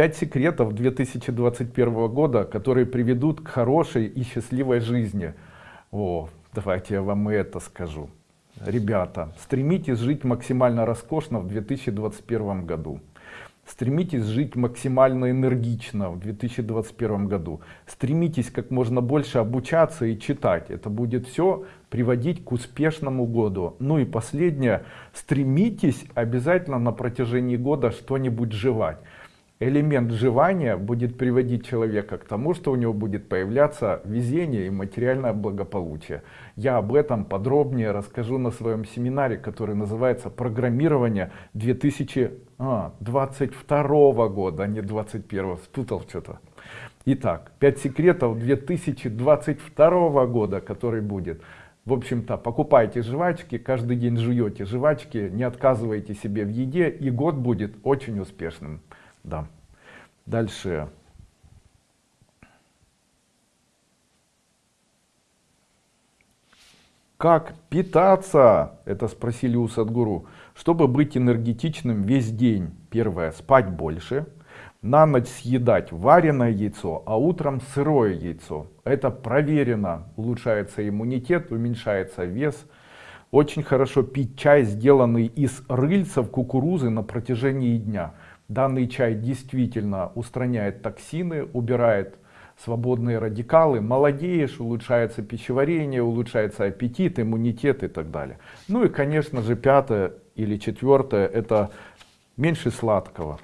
Пять секретов 2021 года, которые приведут к хорошей и счастливой жизни. О, давайте я вам и это скажу. Ребята, стремитесь жить максимально роскошно в 2021 году. Стремитесь жить максимально энергично в 2021 году. Стремитесь как можно больше обучаться и читать. Это будет все приводить к успешному году. Ну и последнее. Стремитесь обязательно на протяжении года что-нибудь жевать элемент жевания будет приводить человека к тому, что у него будет появляться везение и материальное благополучие. Я об этом подробнее расскажу на своем семинаре, который называется «Программирование 2022 года», а не 2021, спутал что-то. Итак, 5 секретов 2022 года, который будет. В общем-то, покупайте жвачки, каждый день жуете жвачки, не отказывайте себе в еде, и год будет очень успешным. Да. Дальше. Как питаться? Это спросили у Садгуру. Чтобы быть энергетичным весь день. Первое. Спать больше. На ночь съедать вареное яйцо, а утром сырое яйцо. Это проверено. Улучшается иммунитет, уменьшается вес. Очень хорошо пить чай, сделанный из рыльцев кукурузы на протяжении дня. Данный чай действительно устраняет токсины, убирает свободные радикалы, молодеешь, улучшается пищеварение, улучшается аппетит, иммунитет и так далее. Ну и конечно же пятое или четвертое это меньше сладкого.